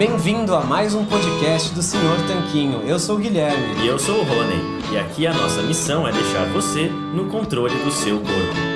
Bem-vindo a mais um podcast do Senhor Tanquinho. Eu sou o Guilherme. E eu sou o Rony. E aqui a nossa missão é deixar você no controle do seu corpo.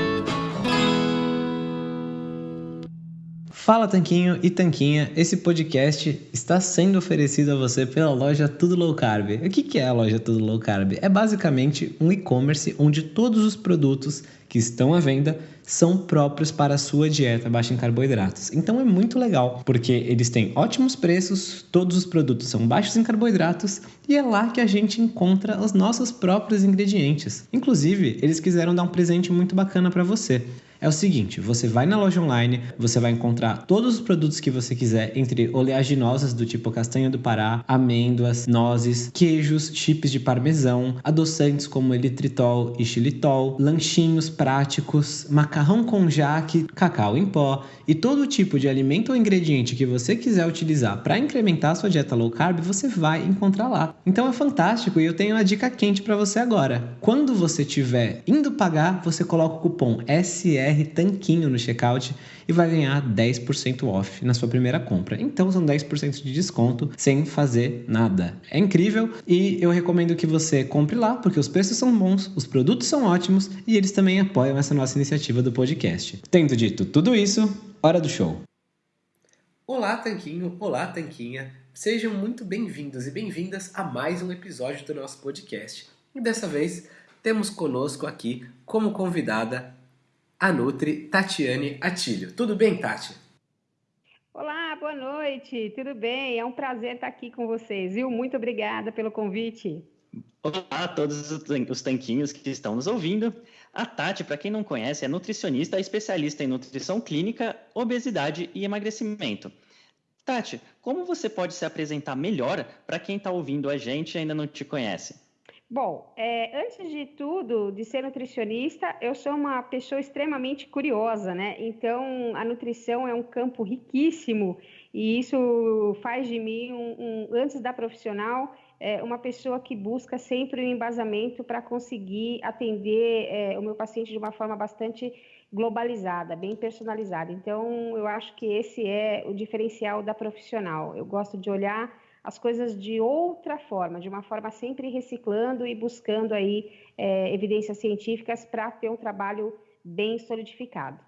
Fala Tanquinho e Tanquinha, esse podcast está sendo oferecido a você pela loja Tudo Low Carb. O que é a loja Tudo Low Carb? É basicamente um e-commerce onde todos os produtos que estão à venda são próprios para a sua dieta baixa em carboidratos. Então é muito legal, porque eles têm ótimos preços, todos os produtos são baixos em carboidratos e é lá que a gente encontra os nossos próprios ingredientes. Inclusive, eles quiseram dar um presente muito bacana para você é o seguinte: você vai na loja online, você vai encontrar todos os produtos que você quiser, entre oleaginosas do tipo castanha do Pará, amêndoas, nozes, queijos, chips de parmesão, adoçantes como elitritol e xilitol, lanchinhos práticos, macarrão com jaque, cacau em pó e todo tipo de alimento ou ingrediente que você quiser utilizar para incrementar a sua dieta low carb, você vai encontrar lá. Então é fantástico e eu tenho uma dica quente para você agora. Quando você estiver indo pagar, você coloca o cupom SR BR Tanquinho no checkout e vai ganhar 10% off na sua primeira compra. Então são 10% de desconto sem fazer nada. É incrível e eu recomendo que você compre lá porque os preços são bons, os produtos são ótimos e eles também apoiam essa nossa iniciativa do podcast. Tendo dito tudo isso, hora do show. Olá, Tanquinho! Olá, Tanquinha! Sejam muito bem-vindos e bem-vindas a mais um episódio do nosso podcast. E dessa vez temos conosco aqui como convidada a Nutri Tatiane Atilho. Tudo bem, Tati? Olá, boa noite, tudo bem? É um prazer estar aqui com vocês, viu? Muito obrigada pelo convite. Olá a todos os tanquinhos que estão nos ouvindo. A Tati, para quem não conhece, é nutricionista especialista em nutrição clínica, obesidade e emagrecimento. Tati, como você pode se apresentar melhor para quem está ouvindo a gente e ainda não te conhece? Bom, é, antes de tudo, de ser nutricionista, eu sou uma pessoa extremamente curiosa, né? Então, a nutrição é um campo riquíssimo e isso faz de mim, um, um, antes da profissional, é, uma pessoa que busca sempre o um embasamento para conseguir atender é, o meu paciente de uma forma bastante globalizada, bem personalizada. Então, eu acho que esse é o diferencial da profissional. Eu gosto de olhar as coisas de outra forma, de uma forma sempre reciclando e buscando aí é, evidências científicas para ter um trabalho bem solidificado.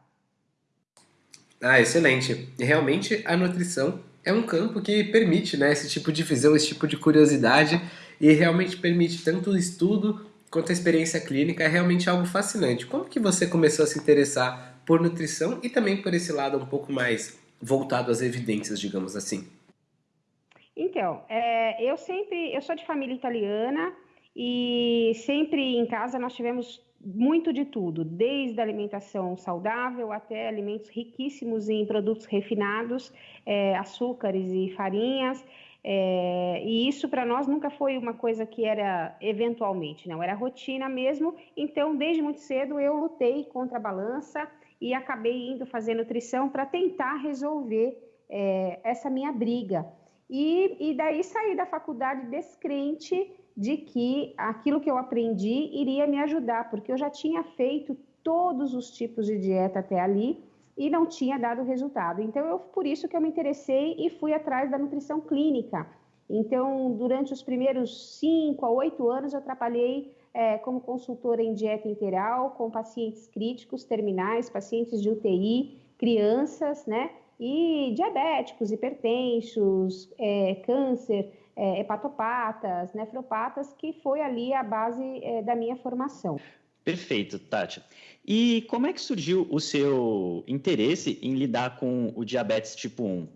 Ah, excelente. Realmente a nutrição é um campo que permite né, esse tipo de visão, esse tipo de curiosidade e realmente permite tanto o estudo quanto a experiência clínica. É realmente algo fascinante. Como que você começou a se interessar por nutrição e também por esse lado um pouco mais voltado às evidências, digamos assim? Então, é, eu sempre, eu sou de família italiana e sempre em casa nós tivemos muito de tudo, desde alimentação saudável até alimentos riquíssimos em produtos refinados, é, açúcares e farinhas. É, e isso para nós nunca foi uma coisa que era eventualmente, não, era rotina mesmo. Então, desde muito cedo eu lutei contra a balança e acabei indo fazer nutrição para tentar resolver é, essa minha briga. E, e daí saí da faculdade descrente de que aquilo que eu aprendi iria me ajudar, porque eu já tinha feito todos os tipos de dieta até ali e não tinha dado resultado. Então, eu, por isso que eu me interessei e fui atrás da nutrição clínica. Então, durante os primeiros cinco a oito anos, eu trabalhei é, como consultora em dieta integral com pacientes críticos, terminais, pacientes de UTI, crianças, né? E diabéticos, hipertensos, é, câncer, é, hepatopatas, nefropatas, que foi ali a base é, da minha formação. Perfeito, Tati. E como é que surgiu o seu interesse em lidar com o diabetes tipo 1?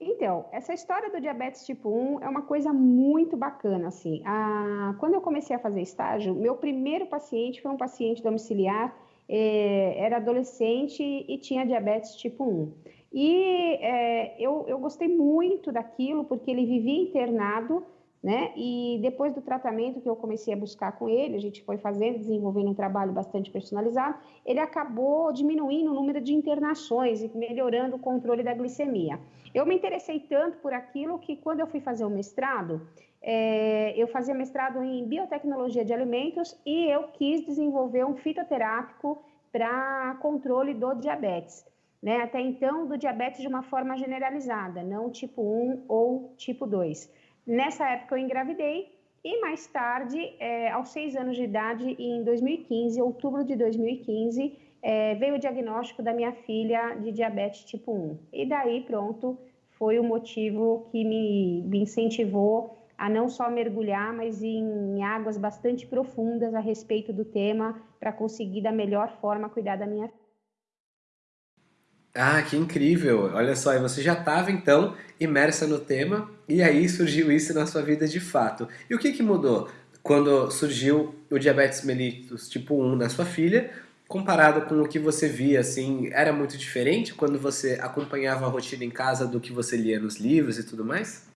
Então, essa história do diabetes tipo 1 é uma coisa muito bacana, assim. Ah, quando eu comecei a fazer estágio, meu primeiro paciente foi um paciente domiciliar era adolescente e tinha diabetes tipo 1. E é, eu, eu gostei muito daquilo, porque ele vivia internado, né? E depois do tratamento que eu comecei a buscar com ele, a gente foi fazendo, desenvolvendo um trabalho bastante personalizado, ele acabou diminuindo o número de internações e melhorando o controle da glicemia. Eu me interessei tanto por aquilo que quando eu fui fazer o mestrado, é, eu fazia mestrado em biotecnologia de alimentos e eu quis desenvolver um fitoterápico para controle do diabetes. né, até então do diabetes de uma forma generalizada, não tipo 1 ou tipo 2. Nessa época eu engravidei e mais tarde, é, aos seis anos de idade, em 2015, outubro de 2015, é, veio o diagnóstico da minha filha de diabetes tipo 1. E daí, pronto, foi o motivo que me, me incentivou a não só mergulhar, mas em, águas bastante profundas a respeito do tema, para conseguir da melhor forma cuidar da minha. Ah, que incrível! Olha só, você já estava então imersa no tema e aí surgiu isso na sua vida de fato. E o que, que mudou quando surgiu o diabetes mellitus tipo 1 na sua filha, comparado com o que você via, assim, era muito diferente quando você acompanhava a rotina em casa do que você lia nos livros e tudo mais?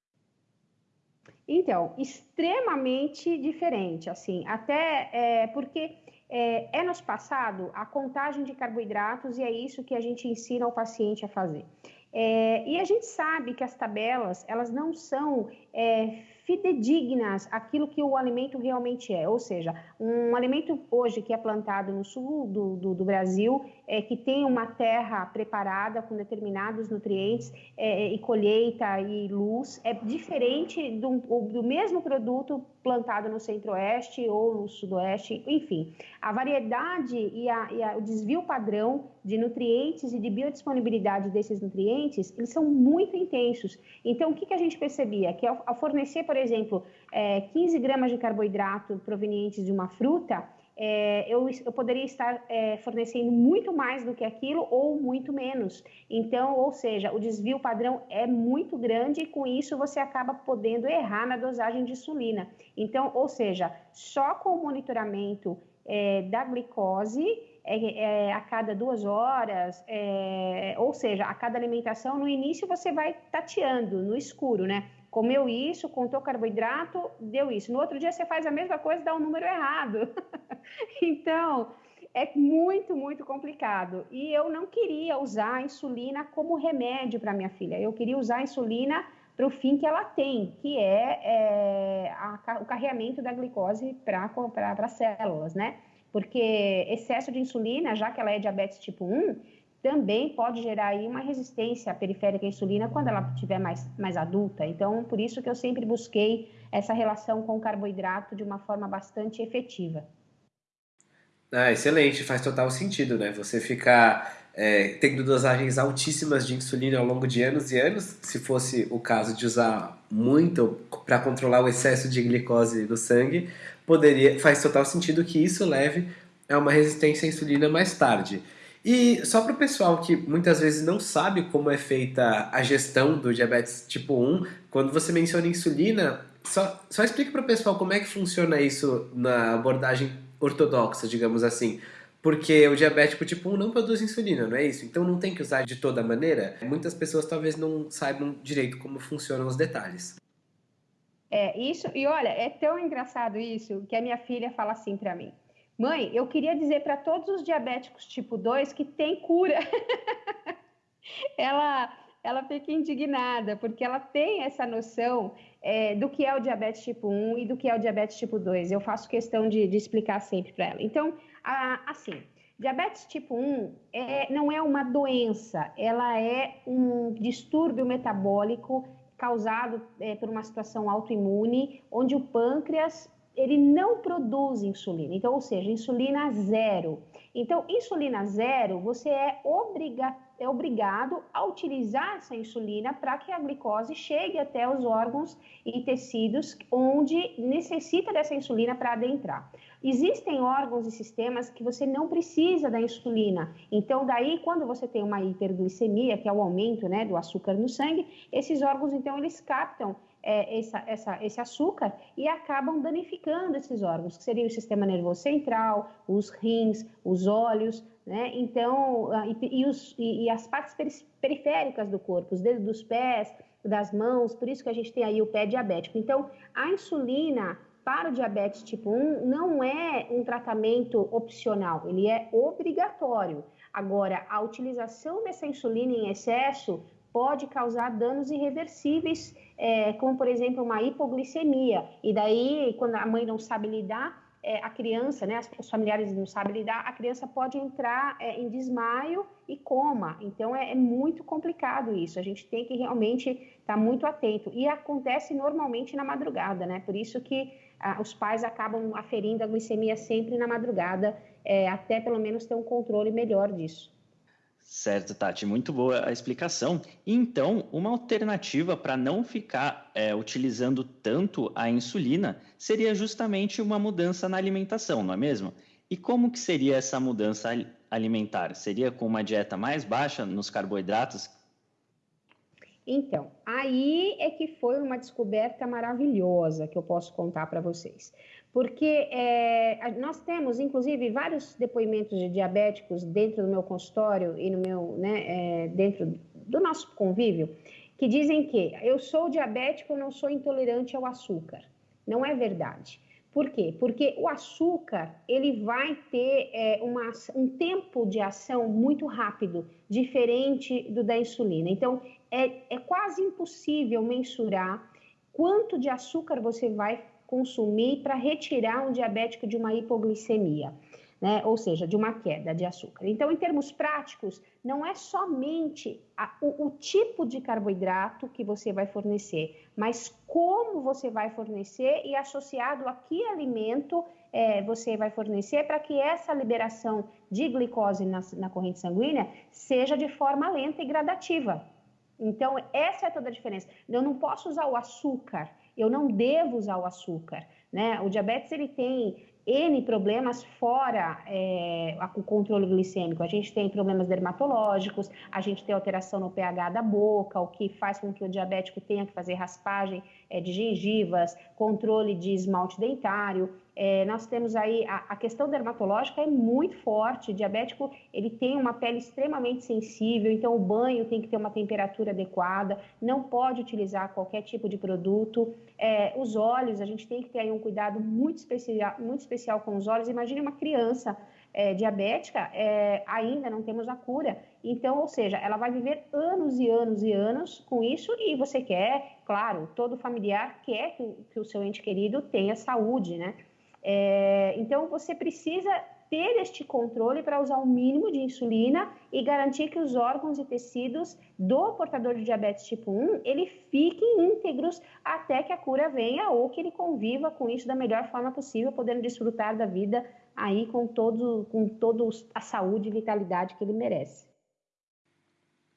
Então, extremamente diferente, assim, até é, porque é, é nos passado a contagem de carboidratos e é isso que a gente ensina o paciente a fazer. É, e a gente sabe que as tabelas, elas não são é, fidedignas aquilo que o alimento realmente é. Ou seja, um alimento hoje que é plantado no sul do, do, do Brasil, é, que tem uma terra preparada com determinados nutrientes é, e colheita e luz, é diferente do, do mesmo produto plantado no centro-oeste ou no sudoeste, enfim. A variedade e, a, e a, o desvio padrão de nutrientes e de biodisponibilidade desses nutrientes, eles são muito intensos. Então, o que, que a gente percebia? Que ao, ao fornecer, por exemplo, é, 15 gramas de carboidrato provenientes de uma fruta, é, eu, eu, poderia estar é, fornecendo muito mais do que aquilo ou muito menos. Então, ou seja, o desvio padrão é muito grande e com isso você acaba podendo errar na dosagem de insulina. Então, ou seja, só com o monitoramento é, da glicose é, é, a cada duas horas, é, ou seja, a cada alimentação, no início você vai tateando no escuro, né? Comeu isso, contou carboidrato, deu isso. No outro dia você faz a mesma coisa e dá um número errado. então, é muito, muito complicado. E eu não queria usar a insulina como remédio para minha filha. Eu queria usar a insulina para o fim que ela tem, que é, é a, o carreamento da glicose para as células, né? Porque excesso de insulina, já que ela é diabetes tipo 1, também pode gerar aí uma resistência periférica à insulina quando ela estiver mais, mais adulta. Então, por isso que eu sempre busquei essa relação com o carboidrato de uma forma bastante efetiva. Ah, excelente, faz total sentido, né? Você ficar é, tendo dosagens altíssimas de insulina ao longo de anos e anos, se fosse o caso de usar muito para controlar o excesso de glicose no sangue, poderia, faz total sentido que isso leve a uma resistência à insulina mais tarde. E só para o pessoal que muitas vezes não sabe como é feita a gestão do diabetes tipo 1, quando você menciona insulina, só, só explica para o pessoal como é que funciona isso na abordagem ortodoxa, digamos assim. Porque o diabético tipo 1 não produz insulina, não é isso? Então não tem que usar de toda maneira. Muitas pessoas talvez não saibam direito como funcionam os detalhes. É, isso, e olha, é tão engraçado isso que a minha filha fala assim para mim. Mãe, eu queria dizer para todos os diabéticos tipo 2 que tem cura. ela, ela fica indignada, porque ela tem essa noção é, do que é o diabetes tipo 1 e do que é o diabetes tipo 2. Eu faço questão de, de explicar sempre para ela. Então, a, assim, diabetes tipo 1 é, não é uma doença, ela é um distúrbio metabólico causado é, por uma situação autoimune, onde o pâncreas ele não produz insulina. Então, ou seja, insulina zero. Então, insulina zero, você é, obriga, é obrigado a utilizar essa insulina para que a glicose chegue até os órgãos e tecidos onde necessita dessa insulina para adentrar. Existem órgãos e sistemas que você não precisa da insulina. Então, daí, quando você tem uma hiperglicemia, que é o aumento né, do açúcar no sangue, esses órgãos, então, eles captam é, essa, essa, esse açúcar e acabam danificando esses órgãos, que seria o sistema nervoso central, os rins, os olhos, né? Então, ah, e, e, os, e, e as partes periféricas do corpo, os dedos dos pés, das mãos, por isso que a gente tem aí o pé diabético. Então, a insulina para o diabetes tipo 1 não é um tratamento opcional, ele é obrigatório. Agora, a utilização dessa insulina em excesso pode causar danos irreversíveis é, como por exemplo uma hipoglicemia. E daí, quando a mãe não sabe lidar, é, a criança, né, os familiares não sabem lidar, a criança pode entrar é, em desmaio e coma. Então é, é, muito complicado isso. A gente tem que realmente estar tá muito atento. E acontece normalmente na madrugada, né? Por isso que ah, os pais acabam aferindo a glicemia sempre na madrugada, é, até pelo menos ter um controle melhor disso. Certo, Tati, muito boa a explicação. Então, uma alternativa para não ficar é, utilizando tanto a insulina seria justamente uma mudança na alimentação, não é mesmo? E como que seria essa mudança alimentar? Seria com uma dieta mais baixa nos carboidratos? Então, aí é que foi uma descoberta maravilhosa que eu posso contar para vocês porque é, nós temos, inclusive, vários depoimentos de diabéticos dentro do meu consultório e no meu, né, é, dentro do nosso convívio, que dizem que eu sou diabético, não sou intolerante ao açúcar. Não é verdade. Por quê? Porque o açúcar ele vai ter é, uma, um tempo de ação muito rápido, diferente do da insulina. Então, é, é quase impossível mensurar quanto de açúcar você vai consumir para retirar um diabético de uma hipoglicemia, né? ou seja, de uma queda de açúcar. Então, em termos práticos, não é somente a, o, o tipo de carboidrato que você vai fornecer, mas como você vai fornecer e associado a que alimento é, você vai fornecer para que essa liberação de glicose na, na corrente sanguínea seja de forma lenta e gradativa. Então, essa é toda a diferença. Eu não posso usar o açúcar eu não devo usar o açúcar. Né? O diabetes ele tem N problemas fora é, o controle glicêmico. A gente tem problemas dermatológicos, a gente tem alteração no pH da boca, o que faz com que o diabético tenha que fazer raspagem é, de gengivas, controle de esmalte dentário. É, nós temos aí a, a, questão dermatológica é muito forte. O diabético ele tem uma pele extremamente sensível, então o banho tem que ter uma temperatura adequada, não pode utilizar qualquer tipo de produto. É, os olhos, a gente tem que ter aí um cuidado muito especial, muito especial com os olhos. Imagine uma criança é, diabética, é, ainda não temos a cura. Então, ou seja, ela vai viver anos e anos e anos com isso e você quer, claro, todo familiar quer que, que o seu ente querido tenha saúde, né? É, então, você precisa ter este controle para usar o mínimo de insulina e garantir que os órgãos e tecidos do portador de diabetes tipo 1, ele fiquem íntegros até que a cura venha ou que ele conviva com isso da melhor forma possível, podendo desfrutar da vida aí com todo com toda a saúde e vitalidade que ele merece.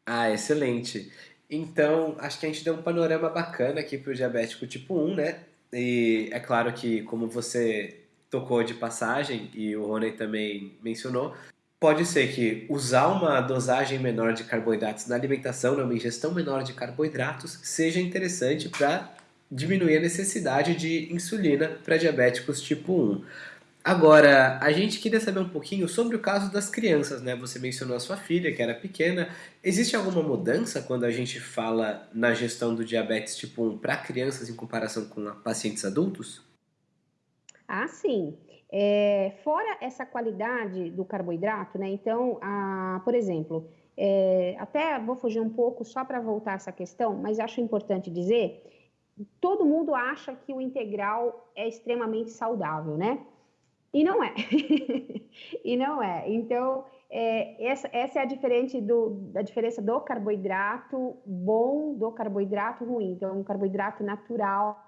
Ah, excelente. Então, acho que a gente deu um panorama bacana aqui para o diabético tipo 1, né? E é claro que, como você tocou de passagem e o Rony também mencionou, pode ser que usar uma dosagem menor de carboidratos na alimentação, né, uma ingestão menor de carboidratos, seja interessante para diminuir a necessidade de insulina para diabéticos tipo 1. Agora, a gente queria saber um pouquinho sobre o caso das crianças, né? Você mencionou a sua filha, que era pequena. Existe alguma mudança quando a gente fala na gestão do diabetes tipo 1 para crianças em comparação com pacientes adultos? Ah, sim. É, fora essa qualidade do carboidrato, né? Então, a, por exemplo, é, até vou fugir um pouco só para voltar essa questão, mas acho importante dizer: todo mundo acha que o integral é extremamente saudável, né? E não é. e não é. Então, é, essa, essa é a, diferente do, a diferença do carboidrato bom do carboidrato ruim. Então, um carboidrato natural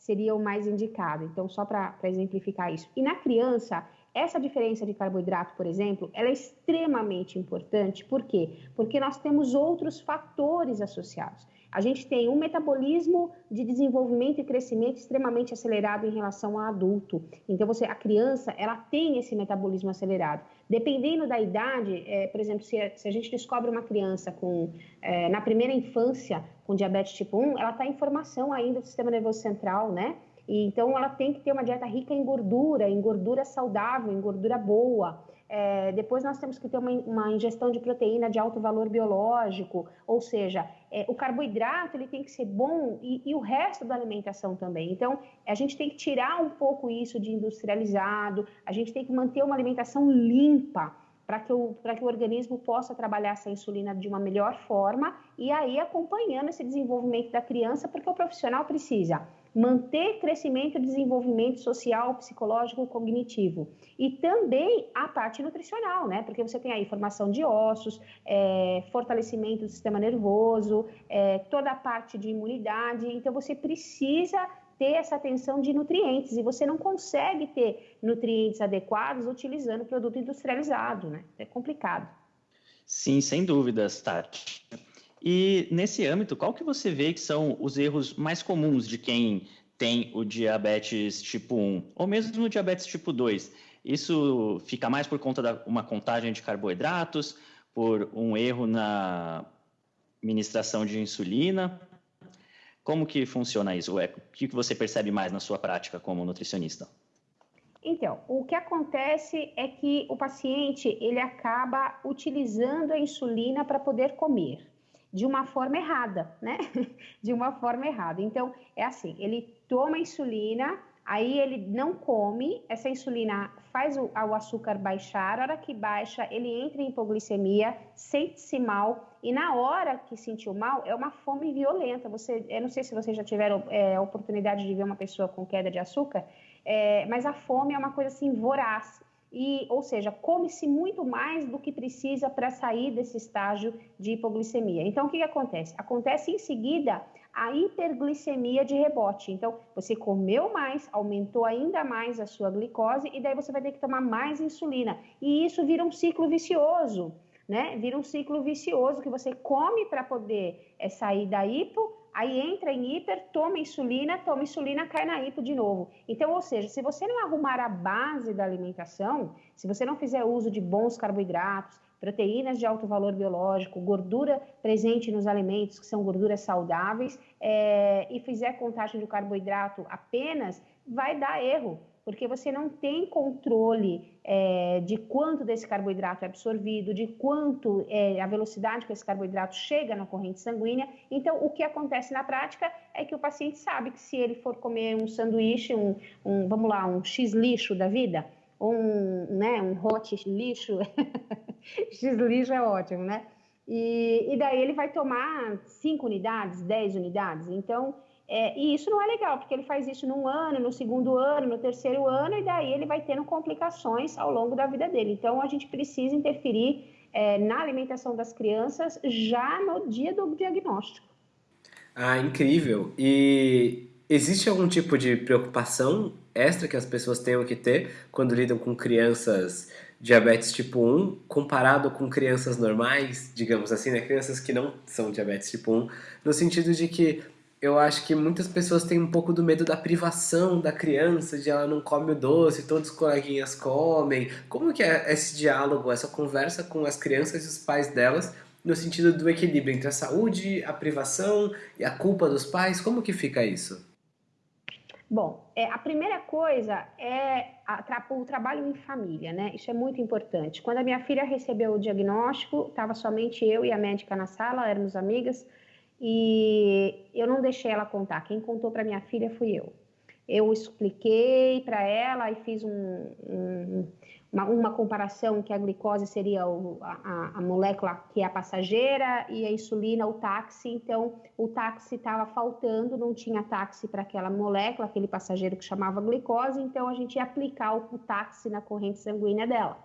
seria o mais indicado. Então, só para exemplificar isso. E na criança, essa diferença de carboidrato, por exemplo, ela é extremamente importante. Por quê? Porque nós temos outros fatores associados. A gente tem um metabolismo de desenvolvimento e crescimento extremamente acelerado em relação ao adulto. Então, você, a criança, ela tem esse metabolismo acelerado. Dependendo da idade, é, por exemplo, se a, se a, gente descobre uma criança com, é, na primeira infância com diabetes tipo 1, ela está em formação ainda do sistema nervoso central, né? E, então, ela tem que ter uma dieta rica em gordura, em gordura saudável, em gordura boa. É, depois nós temos que ter uma, uma, ingestão de proteína de alto valor biológico, ou seja, é, o carboidrato ele tem que ser bom e, e, o resto da alimentação também. Então, a gente tem que tirar um pouco isso de industrializado, a gente tem que manter uma alimentação limpa para que, o, que o organismo possa trabalhar essa insulina de uma melhor forma e aí acompanhando esse desenvolvimento da criança, porque o profissional precisa manter crescimento e desenvolvimento social, psicológico, cognitivo. E também a parte nutricional, né? Porque você tem aí formação de ossos, é, fortalecimento do sistema nervoso, é, toda a parte de imunidade. Então, você precisa ter essa atenção de nutrientes e você não consegue ter nutrientes adequados utilizando produto industrializado, né? É complicado. Sim, sem dúvidas, Tati. E nesse âmbito, qual que você vê que são os erros mais comuns de quem tem o diabetes tipo 1 ou mesmo o diabetes tipo 2? Isso fica mais por conta de uma contagem de carboidratos, por um erro na ministração de insulina? Como que funciona isso? O que você percebe mais na sua prática como nutricionista? Então, o que acontece é que o paciente ele acaba utilizando a insulina para poder comer de uma forma errada, né? De uma forma errada. Então, é assim, ele toma insulina, aí ele não come, essa insulina faz o, o açúcar baixar, a hora que baixa, ele entra em hipoglicemia, sente-se mal, e na hora que sentiu mal, é uma fome violenta. Você, eu não sei se vocês já tiveram é, a oportunidade de ver uma pessoa com queda de açúcar, é, mas a fome é uma coisa assim voraz e, ou seja, come-se muito mais do que precisa para sair desse estágio de hipoglicemia. Então, o que, que acontece? Acontece em seguida a hiperglicemia de rebote. Então, você comeu mais, aumentou ainda mais a sua glicose e daí você vai ter que tomar mais insulina. E isso vira um ciclo vicioso, né? Vira um ciclo vicioso que você come para poder é, sair da hipo, aí entra em hiper, toma insulina, toma insulina, cai na hipo de novo. Então, ou seja, se você não arrumar a base da alimentação, se você não fizer uso de bons carboidratos, proteínas de alto valor biológico, gordura presente nos alimentos, que são gorduras saudáveis, é, e fizer contagem do carboidrato apenas, vai dar erro porque você não tem controle é, de quanto desse carboidrato é absorvido, de quanto é a velocidade que esse carboidrato chega na corrente sanguínea. Então, o que acontece na prática é que o paciente sabe que se ele for comer um sanduíche, um, um vamos lá, um X lixo da vida, um, né, um hot lixo, X lixo é ótimo, né? E, e daí ele vai tomar 5 unidades, 10 unidades. Então, é, e isso não é legal, porque ele faz isso num ano, no segundo ano, no terceiro ano, e daí ele vai tendo complicações ao longo da vida dele. Então, a gente precisa interferir é, na alimentação das crianças já no dia do diagnóstico. Ah, incrível! E existe algum tipo de preocupação extra que as pessoas tenham que ter quando lidam com crianças diabetes tipo 1 comparado com crianças normais, digamos assim, né? Crianças que não são diabetes tipo 1, no sentido de que eu acho que muitas pessoas têm um pouco do medo da privação da criança, de ela não come o doce, todos os coleguinhas comem. Como que é esse diálogo, essa conversa com as crianças e os pais delas, no sentido do equilíbrio entre a saúde, a privação e a culpa dos pais? Como que fica isso? Bom, é, a primeira coisa é a, o trabalho em família, né? Isso é muito importante. Quando a minha filha recebeu o diagnóstico, estava somente eu e a médica na sala, éramos amigas, e eu não deixei ela contar. Quem contou para minha filha fui eu. Eu expliquei para ela e fiz um, um, uma, uma, comparação que a glicose seria o, a, a, molécula que é a passageira e a insulina o táxi. Então, o táxi estava faltando, não tinha táxi para aquela molécula, aquele passageiro que chamava glicose. Então, a gente ia aplicar o, táxi na corrente sanguínea dela.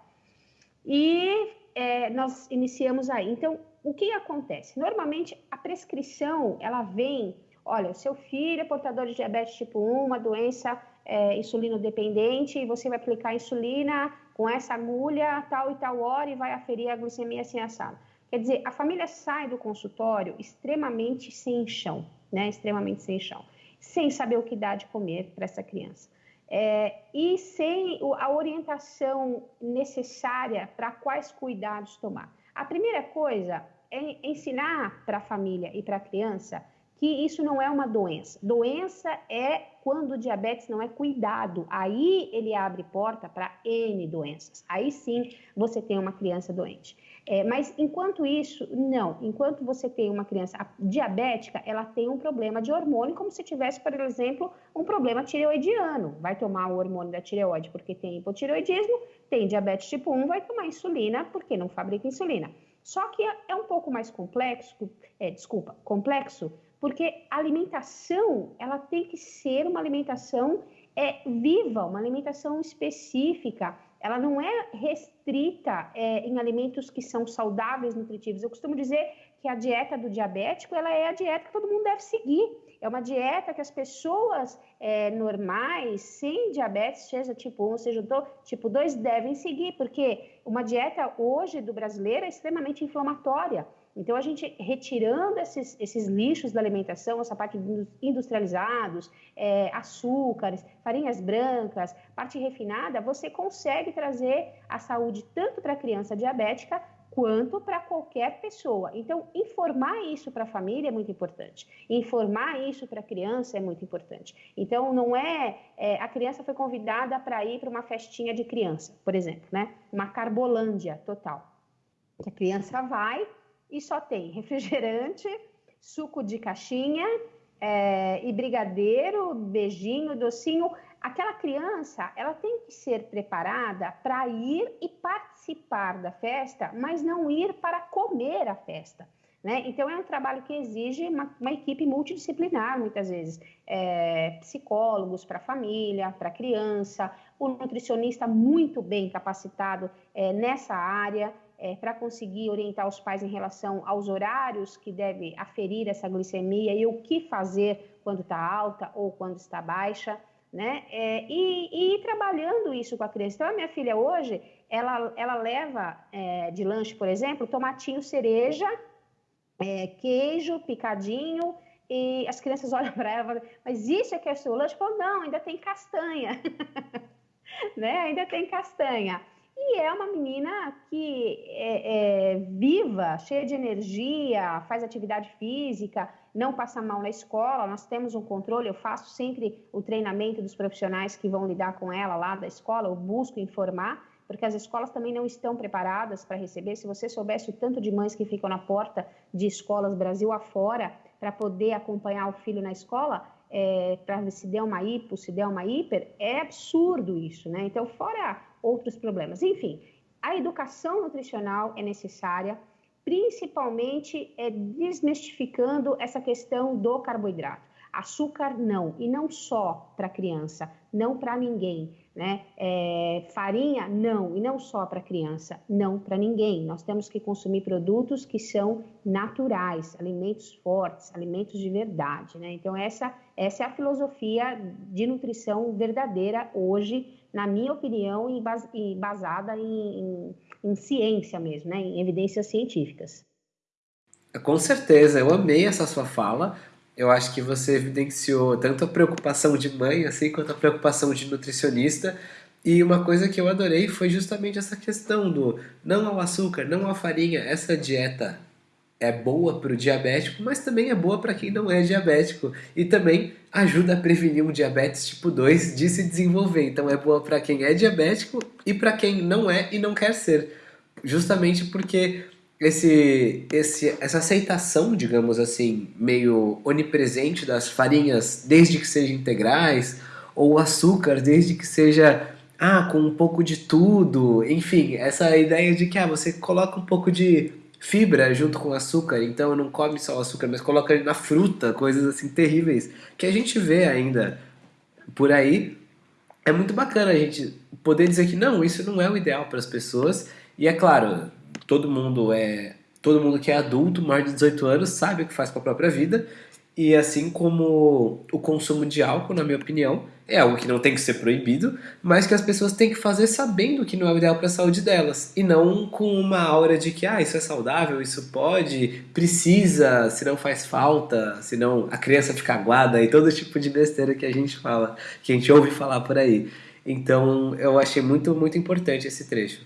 E é, nós iniciamos aí. Então, o que acontece? Normalmente a prescrição ela vem, olha, seu filho é portador de diabetes tipo 1, uma doença é, insulinodependente, e você vai aplicar insulina com essa agulha tal e tal hora e vai aferir a glicemia assim assado. Quer dizer, a família sai do consultório extremamente sem chão, né? Extremamente sem chão, sem saber o que dá de comer para essa criança. É, e sem a orientação necessária para quais cuidados tomar. A primeira coisa é ensinar para a família e para a criança que isso não é uma doença. Doença é quando o diabetes não é cuidado. Aí ele abre porta para N doenças. Aí sim você tem uma criança doente. É, mas enquanto isso, não. Enquanto você tem uma criança diabética, ela tem um problema de hormônio, como se tivesse, por exemplo, um problema tireoidiano. Vai tomar o hormônio da tireoide porque tem hipotireoidismo, tem diabetes tipo 1, vai tomar insulina porque não fabrica insulina. Só que é, é um pouco mais complexo, é, desculpa, complexo, porque a alimentação ela tem que ser uma alimentação é, viva, uma alimentação específica. Ela não é restrita é, em alimentos que são saudáveis, nutritivos. Eu costumo dizer que a dieta do diabético ela é a dieta que todo mundo deve seguir. É uma dieta que as pessoas é, normais, sem diabetes, seja tipo 1, seja tipo 2, devem seguir, porque uma dieta hoje do brasileiro é extremamente inflamatória. Então, a gente retirando esses, esses lixos da alimentação, essa parte industrializados, é, açúcares, farinhas brancas, parte refinada, você consegue trazer a saúde tanto para a criança diabética quanto para qualquer pessoa. Então, informar isso para a família é muito importante. Informar isso para a criança é muito importante. Então, não é, é a criança foi convidada para ir para uma festinha de criança, por exemplo, né? Uma carbolândia total. A criança vai e só tem refrigerante, suco de caixinha é, e brigadeiro, beijinho, docinho. Aquela criança, ela tem que ser preparada para ir e participar da festa, mas não ir para comer a festa. Né? Então, é um trabalho que exige uma, uma equipe multidisciplinar, muitas vezes. É, psicólogos para a família, para a criança, o nutricionista muito bem capacitado é, nessa área é, para conseguir orientar os pais em relação aos horários que deve aferir essa glicemia e o que fazer quando está alta ou quando está baixa, né? É, e, e ir trabalhando isso com a criança. Então, a minha filha hoje, ela, ela leva é, de lanche, por exemplo, tomatinho cereja, é, queijo picadinho, e as crianças olham para ela mas isso é que é seu lanche? Eu falo, não, ainda tem castanha. né? Ainda tem castanha. E é uma menina que é, é, viva, cheia de energia, faz atividade física, não passa mal na escola. Nós temos um controle, eu faço sempre o treinamento dos profissionais que vão lidar com ela lá da escola, eu busco informar, porque as escolas também não estão preparadas para receber. Se você soubesse o tanto de mães que ficam na porta de escolas Brasil afora para poder acompanhar o filho na escola, é, para se der uma hipo, se der uma hiper, é absurdo isso, né? Então, fora outros problemas. Enfim, a educação nutricional é necessária, principalmente é, desmistificando essa questão do carboidrato. Açúcar não, e não só para criança, não para ninguém, né? É, farinha não, e não só para criança, não para ninguém. Nós temos que consumir produtos que são naturais, alimentos fortes, alimentos de verdade, né? Então essa essa é a filosofia de nutrição verdadeira hoje na minha opinião, e basada em, em, em ciência mesmo, né? em evidências científicas. Com certeza, eu amei essa sua fala. Eu acho que você evidenciou tanto a preocupação de mãe, assim, quanto a preocupação de nutricionista. E uma coisa que eu adorei foi justamente essa questão do não ao açúcar, não à farinha, essa dieta é boa para o diabético, mas também é boa para quem não é diabético e também ajuda a prevenir um diabetes tipo 2 de se desenvolver. Então é boa para quem é diabético e para quem não é e não quer ser. Justamente porque esse, esse, essa aceitação, digamos assim, meio onipresente das farinhas, desde que sejam integrais, ou açúcar, desde que seja ah, com um pouco de tudo, enfim, essa ideia de que ah, você coloca um pouco de fibra junto com açúcar, então não come só o açúcar, mas coloca na fruta, coisas assim terríveis, que a gente vê ainda por aí. É muito bacana a gente poder dizer que não, isso não é o ideal para as pessoas. E é claro, todo mundo é todo mundo que é adulto, maior de 18 anos, sabe o que faz com a própria vida. E assim como o consumo de álcool, na minha opinião, é algo que não tem que ser proibido, mas que as pessoas têm que fazer sabendo que não é o ideal para a saúde delas e não com uma aura de que ah, isso é saudável, isso pode, precisa, se não faz falta, se não a criança fica aguada e todo tipo de besteira que a gente fala, que a gente ouve falar por aí. Então, eu achei muito muito importante esse trecho.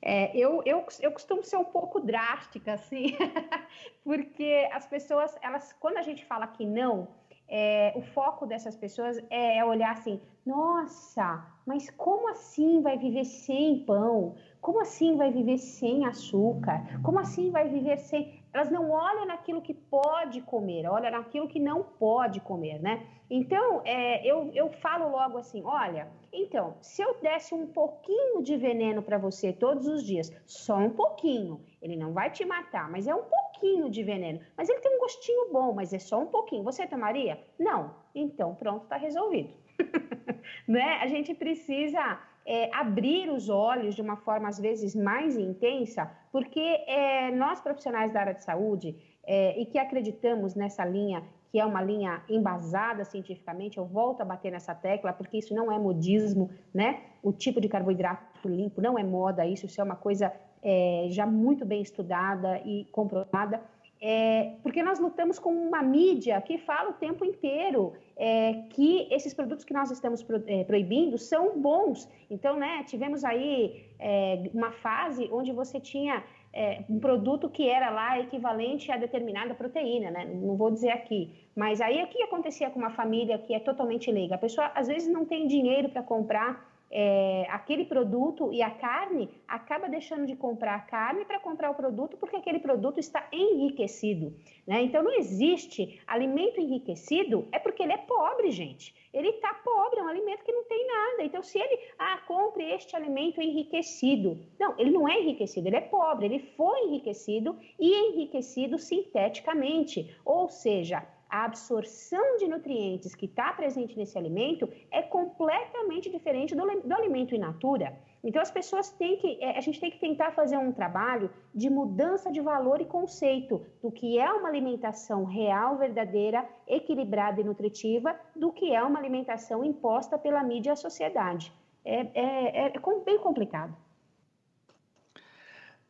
É, eu, eu, eu costumo ser um pouco drástica, assim, porque as pessoas, elas, quando a gente fala que não, é, o foco dessas pessoas é, é olhar assim: nossa, mas como assim vai viver sem pão? Como assim vai viver sem açúcar? Como assim vai viver sem. Elas não olham naquilo que pode comer, olham naquilo que não pode comer, né? Então, é, eu, eu falo logo assim: olha, então, se eu desse um pouquinho de veneno para você todos os dias, só um pouquinho, ele não vai te matar, mas é um pouquinho de veneno, mas ele tem um gostinho bom, mas é só um pouquinho. Você tomaria? Não. Então, pronto, está resolvido. né? A gente precisa é, abrir os olhos de uma forma, às vezes, mais intensa, porque é, nós, profissionais da área de saúde, é, e que acreditamos nessa linha, que é uma linha embasada cientificamente, eu volto a bater nessa tecla, porque isso não é modismo, né? O tipo de carboidrato limpo não é moda, isso, isso é uma coisa é, já muito bem estudada e comprovada. É, porque nós lutamos com uma mídia que fala o tempo inteiro é, que esses produtos que nós estamos pro, é, proibindo são bons. Então, né, tivemos aí é, uma fase onde você tinha é, um produto que era lá equivalente a determinada proteína, né? Não vou dizer aqui. Mas aí o que acontecia com uma família que é totalmente leiga? A pessoa às vezes não tem dinheiro para comprar é, aquele produto e a carne, acaba deixando de comprar a carne para comprar o produto porque aquele produto está enriquecido. Né? Então não existe alimento enriquecido, é porque ele é pobre, gente. Ele está pobre, é um alimento que não tem nada. Então, se ele, ah, compre este alimento enriquecido. Não, ele não é enriquecido, ele é pobre, ele foi enriquecido e enriquecido sinteticamente. Ou seja, a absorção de nutrientes que está presente nesse alimento é completamente diferente do, do alimento in natura. Então, as pessoas têm que, é, a gente tem que tentar fazer um trabalho de mudança de valor e conceito do que é uma alimentação real, verdadeira, equilibrada e nutritiva, do que é uma alimentação imposta pela mídia à sociedade. É, é, é bem complicado.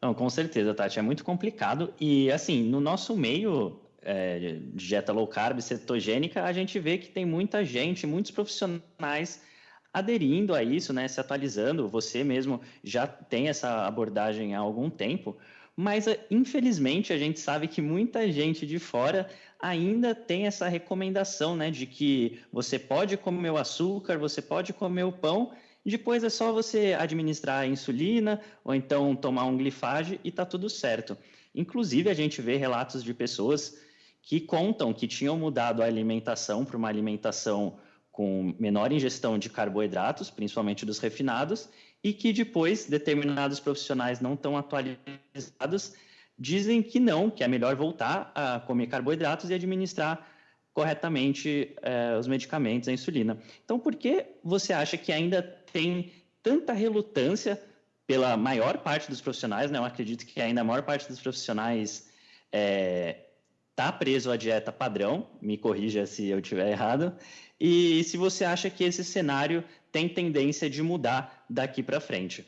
Não, com certeza, Tati, é muito complicado. E, assim, no nosso meio, é, dieta low carb, cetogênica, a gente vê que tem muita gente, muitos profissionais aderindo a isso, né, se atualizando. Você mesmo já tem essa abordagem há algum tempo, mas infelizmente a gente sabe que muita gente de fora ainda tem essa recomendação, né, de que você pode comer o açúcar, você pode comer o pão, depois é só você administrar a insulina ou então tomar um glifage e tá tudo certo. Inclusive a gente vê relatos de pessoas que contam que tinham mudado a alimentação para uma alimentação com menor ingestão de carboidratos, principalmente dos refinados, e que depois determinados profissionais não tão atualizados dizem que não, que é melhor voltar a comer carboidratos e administrar corretamente eh, os medicamentos, a insulina. Então, por que você acha que ainda tem tanta relutância pela maior parte dos profissionais? Né? Eu acredito que ainda a maior parte dos profissionais é, está preso à dieta padrão, me corrija se eu estiver errado, e se você acha que esse cenário tem tendência de mudar daqui para frente.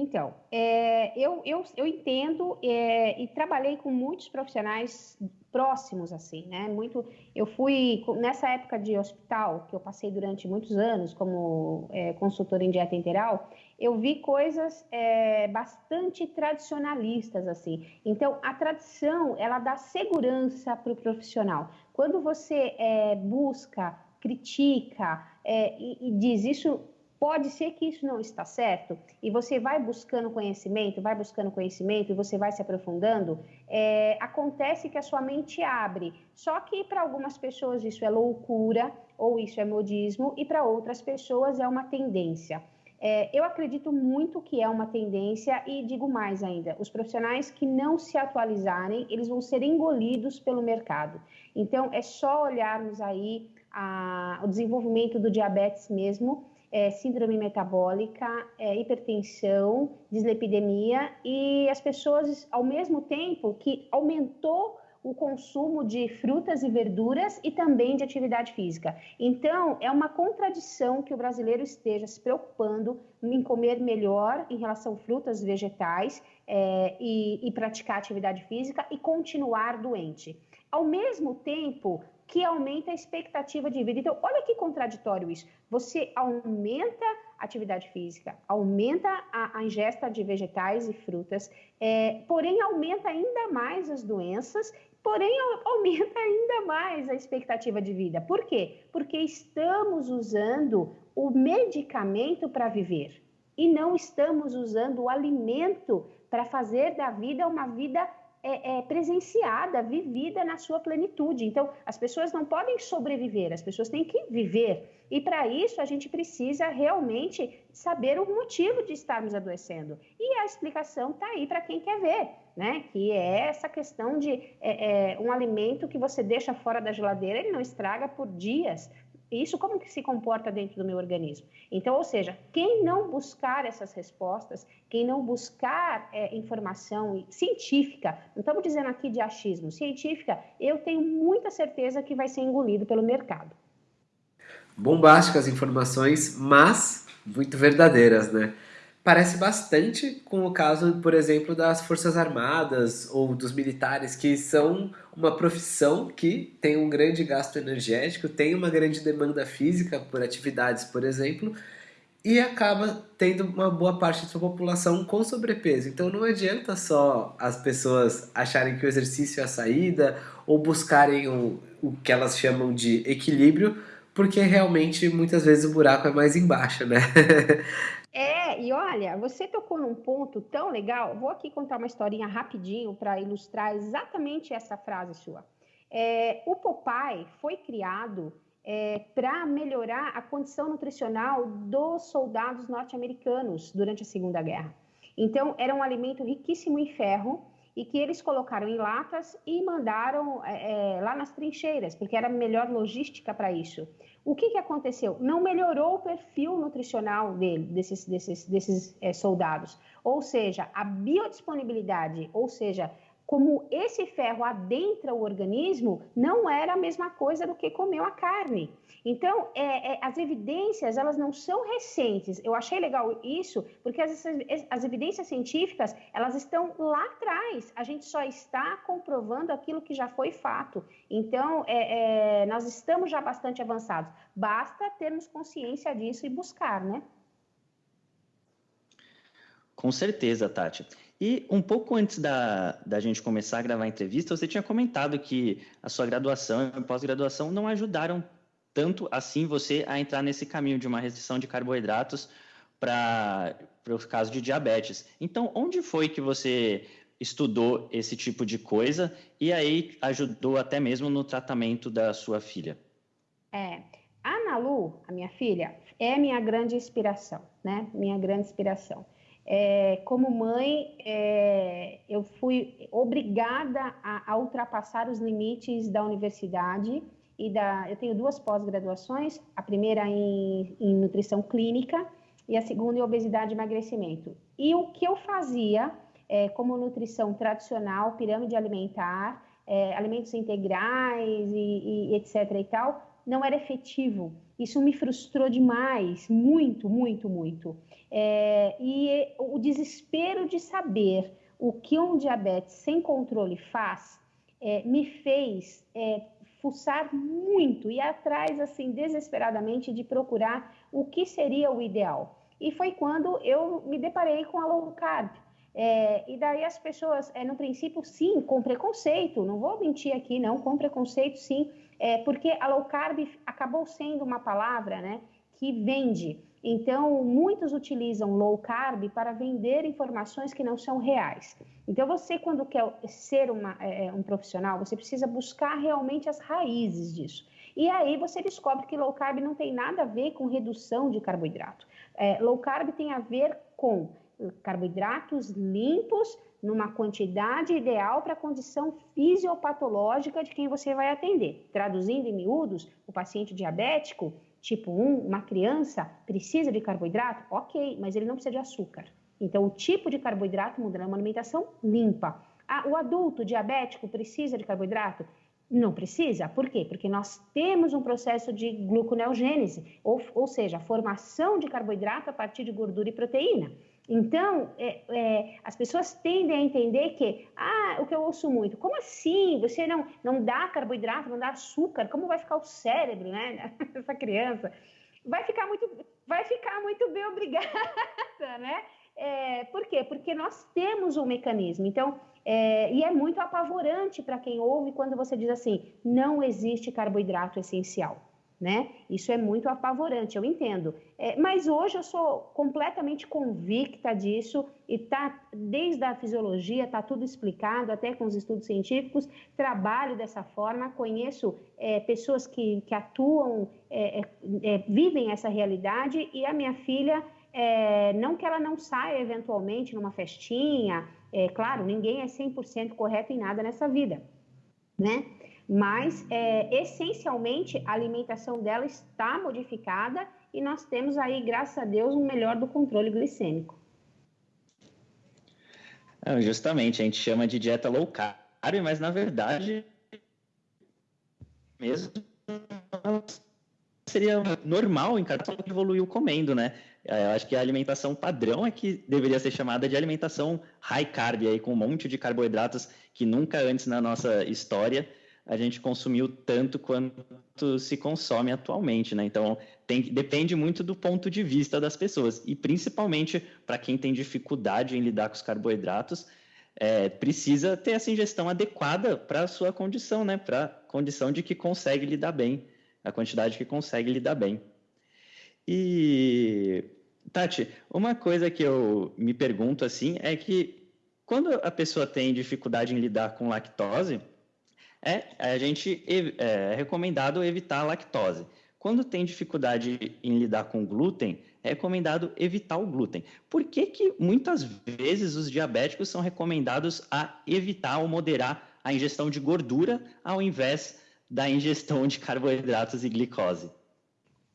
Então, é, eu, eu, eu entendo é, e trabalhei com muitos profissionais próximos, assim, né? Muito, eu fui, nessa época de hospital, que eu passei durante muitos anos como é, consultora em dieta integral, eu vi coisas é, bastante tradicionalistas assim. Então, a tradição ela dá segurança para o profissional. Quando você é, busca, critica é, e, e diz isso pode ser que isso não está certo e você vai buscando conhecimento, vai buscando conhecimento e você vai se aprofundando, é, acontece que a sua mente abre. Só que para algumas pessoas isso é loucura ou isso é modismo e para outras pessoas é uma tendência. É, eu acredito muito que é uma tendência e digo mais ainda, os profissionais que não se atualizarem, eles vão ser engolidos pelo mercado. Então, é só olharmos aí a, o desenvolvimento do diabetes mesmo, é, síndrome metabólica, é, hipertensão, dislipidemia e as pessoas, ao mesmo tempo que aumentou o consumo de frutas e verduras e também de atividade física. Então, é uma contradição que o brasileiro esteja se preocupando em comer melhor em relação a frutas, vegetais é, e, e praticar atividade física e continuar doente. Ao mesmo tempo, que aumenta a expectativa de vida. Então, olha que contraditório isso. Você aumenta a atividade física, aumenta a, a ingesta de vegetais e frutas, é, porém aumenta ainda mais as doenças porém aumenta ainda mais a expectativa de vida. Por quê? Porque estamos usando o medicamento para viver e não estamos usando o alimento para fazer da vida uma vida é, é, presenciada, vivida na sua plenitude. Então, as pessoas não podem sobreviver, as pessoas têm que viver. E para isso, a gente precisa realmente saber o motivo de estarmos adoecendo. E a explicação está aí para quem quer ver, né? Que é essa questão de é, é, um alimento que você deixa fora da geladeira, ele não estraga por dias, isso como que se comporta dentro do meu organismo? Então, ou seja, quem não buscar essas respostas, quem não buscar é, informação científica, não estamos dizendo aqui de achismo, científica, eu tenho muita certeza que vai ser engolido pelo mercado. Bombásticas informações, mas muito verdadeiras, né? Parece bastante com o caso, por exemplo, das Forças Armadas ou dos militares, que são uma profissão que tem um grande gasto energético, tem uma grande demanda física por atividades, por exemplo, e acaba tendo uma boa parte da sua população com sobrepeso. Então não adianta só as pessoas acharem que o exercício é a saída ou buscarem o, o que elas chamam de equilíbrio, porque realmente muitas vezes o buraco é mais embaixo, né? É, e olha, você tocou num ponto tão legal. Vou aqui contar uma historinha rapidinho para ilustrar exatamente essa frase sua. É, o Popeye foi criado é, para melhorar a condição nutricional dos soldados norte-americanos durante a Segunda Guerra. Então, era um alimento riquíssimo em ferro e que eles colocaram em latas e mandaram é, é lá nas trincheiras, porque era melhor logística para isso. O que, que aconteceu? Não melhorou o perfil nutricional dele, desses, desses, desses é, soldados. Ou seja, a biodisponibilidade, ou seja, como esse ferro adentra o organismo, não era a mesma coisa do que comeu a carne. Então, é, é, as evidências, elas não são recentes. Eu achei legal isso, porque as, as evidências científicas, elas estão lá atrás. A gente só está comprovando aquilo que já foi fato. Então, é, é nós estamos já bastante avançados. Basta termos consciência disso e buscar, né? Com certeza, Tati. E um pouco antes da, da gente começar a gravar a entrevista, você tinha comentado que a sua graduação e pós-graduação não ajudaram tanto assim você a entrar nesse caminho de uma restrição de carboidratos para o caso de diabetes. Então, onde foi que você estudou esse tipo de coisa e aí ajudou até mesmo no tratamento da sua filha? É, a Ana Lu, a minha filha, é minha grande inspiração, né? Minha grande inspiração. É, como mãe, é, eu fui obrigada a, a, ultrapassar os limites da universidade e da. Eu tenho duas pós-graduações, a primeira em, em, nutrição clínica e a segunda em obesidade e emagrecimento. E o que eu fazia, é, como nutrição tradicional, pirâmide alimentar, é, alimentos integrais e, e etc. e tal, não era efetivo. Isso me frustrou demais, muito, muito, muito. É, e o desespero de saber o que um diabetes sem controle faz é, me fez é, fuçar muito e atrás assim desesperadamente de procurar o que seria o ideal. E foi quando eu me deparei com a low carb. É, e daí as pessoas, é, no princípio, sim, com preconceito, não vou mentir aqui, não, com preconceito, sim, é, porque a low carb acabou sendo uma palavra né, que vende. Então, muitos utilizam low carb para vender informações que não são reais. Então, você, quando quer ser uma, é, é, um profissional, você precisa buscar realmente as raízes disso. E aí você descobre que low carb não tem nada a ver com redução de carboidrato. É, low carb tem a ver com carboidratos limpos numa quantidade ideal para a condição fisiopatológica de quem você vai atender. Traduzindo em miúdos, o paciente diabético tipo 1, uma criança precisa de carboidrato? Ok, mas ele não precisa de açúcar. Então, o tipo de carboidrato muda, uma alimentação limpa. Ah, o adulto diabético precisa de carboidrato? Não precisa. Por quê? Porque nós temos um processo de gluconeogênese, ou, ou seja, formação de carboidrato a partir de gordura e proteína. Então, é, é, as pessoas tendem a entender que, ah, o que eu ouço muito, como assim? Você não, não dá carboidrato, não dá açúcar, como vai ficar o cérebro, né? Essa criança. Vai ficar muito, vai ficar muito bem obrigada, né? É, por quê? Porque nós temos um mecanismo. Então, é, e é muito apavorante para quem ouve quando você diz assim: não existe carboidrato essencial. Né? Isso é muito apavorante, eu entendo. É, mas hoje eu sou completamente convicta disso e tá desde a fisiologia está tudo explicado, até com os estudos científicos. Trabalho dessa forma, conheço é, pessoas que, que atuam, é, é, é vivem essa realidade e a minha filha é, não que ela não saia eventualmente numa festinha, é claro, ninguém é 100% correto em nada nessa vida, né? Mas é, essencialmente a alimentação dela está modificada e nós temos aí, graças a Deus, um melhor do controle glicêmico. Não, justamente, a gente chama de dieta low carb, mas na verdade mesmo seria normal em cada que evoluiu comendo, né? É, eu acho que a alimentação padrão é que deveria ser chamada de alimentação high carb, aí com um monte de carboidratos que nunca antes na nossa história a gente consumiu tanto quanto se consome atualmente, né? Então, tem, depende muito do ponto de vista das pessoas. E principalmente para quem tem dificuldade em lidar com os carboidratos, é, precisa ter essa ingestão adequada para a sua condição, né? Para a condição de que consegue lidar bem, a quantidade que consegue lidar bem. E, Tati, uma coisa que eu me pergunto assim é que quando a pessoa tem dificuldade em lidar com lactose, é a gente é, é recomendado evitar a lactose. Quando tem dificuldade em lidar com glúten, é recomendado evitar o glúten. Por que, que muitas vezes os diabéticos são recomendados a evitar ou moderar a ingestão de gordura ao invés da ingestão de carboidratos e glicose?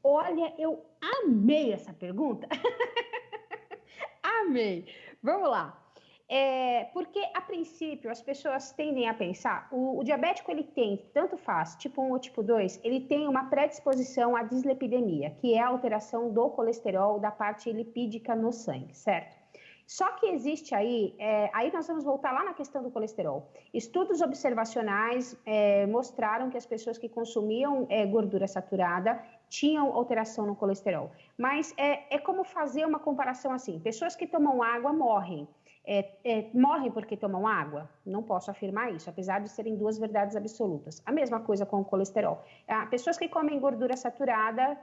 Olha, eu amei essa pergunta. amei. Vamos lá. É, porque, a princípio, as pessoas tendem a pensar, o, o, diabético ele tem, tanto faz, tipo 1 ou tipo 2, ele tem uma predisposição à dislipidemia, que é a alteração do colesterol da parte lipídica no sangue, certo? Só que existe aí, é, aí nós vamos voltar lá na questão do colesterol. Estudos observacionais é, mostraram que as pessoas que consumiam é, gordura saturada tinham alteração no colesterol. Mas é, é como fazer uma comparação assim: pessoas que tomam água morrem é, é, morrem porque tomam água? Não posso afirmar isso, apesar de serem duas verdades absolutas. A mesma coisa com o colesterol. Ah, pessoas que comem gordura saturada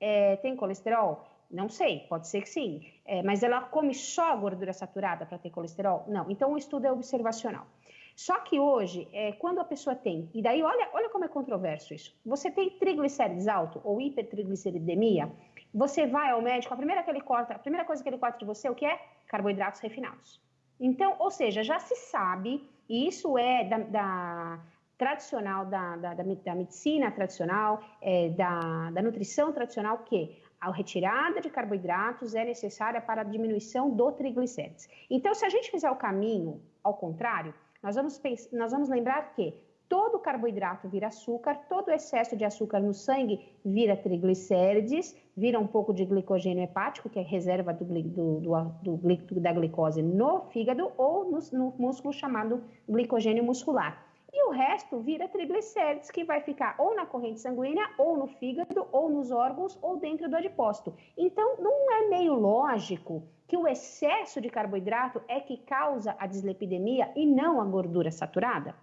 é, têm colesterol? Não sei, pode ser que sim. É, mas ela come só gordura saturada para ter colesterol? Não. Então o estudo é observacional. Só que hoje, é, quando a pessoa tem, e daí olha, olha como é controverso isso. Você tem triglicérides alto ou hipertrigliceridemia, você vai ao médico, a primeira, que ele corta, a primeira coisa que ele corta de você, o que é? Carboidratos refinados. Então, ou seja, já se sabe, e isso é da, da tradicional, da, da, da, medicina tradicional, é, da, da nutrição tradicional, que a retirada de carboidratos é necessária para a diminuição do triglicérides. Então, se a gente fizer o caminho ao contrário, nós vamos, nós vamos lembrar que todo carboidrato vira açúcar, todo excesso de açúcar no sangue vira triglicérides, vira um pouco de glicogênio hepático, que é reserva do, do, do, da glicose no fígado ou no, no músculo chamado glicogênio muscular. E o resto vira triglicérides, que vai ficar ou na corrente sanguínea, ou no fígado, ou nos órgãos, ou dentro do adipócito. Então, não é meio lógico que o excesso de carboidrato é que causa a dislipidemia e não a gordura saturada?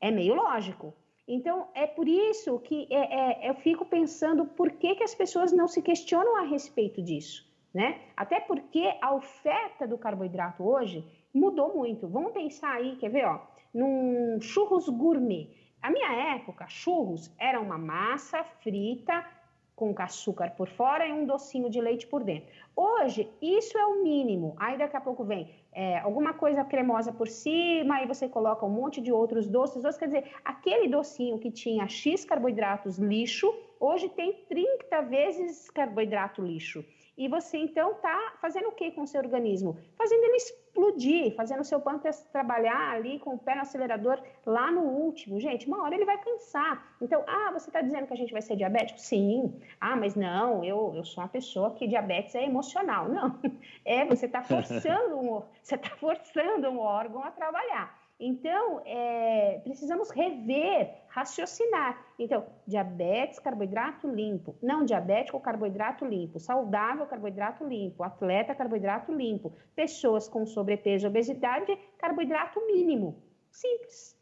É meio lógico. Então, é por isso que é, é, eu fico pensando por que, que as pessoas não se questionam a respeito disso, né? Até porque a oferta do carboidrato hoje mudou muito. Vamos pensar aí, quer ver, ó, num churros gourmet. A minha época, churros era uma massa frita com açúcar por fora e um docinho de leite por dentro. Hoje, isso é o mínimo. Aí daqui a pouco vem é, alguma coisa cremosa por cima, aí você coloca um monte de outros doces. Doces, quer dizer, aquele docinho que tinha X carboidratos lixo, hoje tem 30 vezes carboidrato lixo. E você então está fazendo o que com o seu organismo? Fazendo ele explodir, fazendo o seu pâncreas trabalhar ali com o pé no acelerador lá no último. Gente, uma hora ele vai cansar. Então, ah, você está dizendo que a gente vai ser diabético? Sim. Ah, mas não, eu, eu sou uma pessoa que diabetes é emocional. Não. É, você está forçando um, você está forçando um órgão a trabalhar. Então, é, precisamos rever, raciocinar. Então, diabetes, carboidrato limpo. Não diabético, carboidrato limpo. Saudável, carboidrato limpo. Atleta, carboidrato limpo. Pessoas com sobrepeso obesidade, carboidrato mínimo. Simples.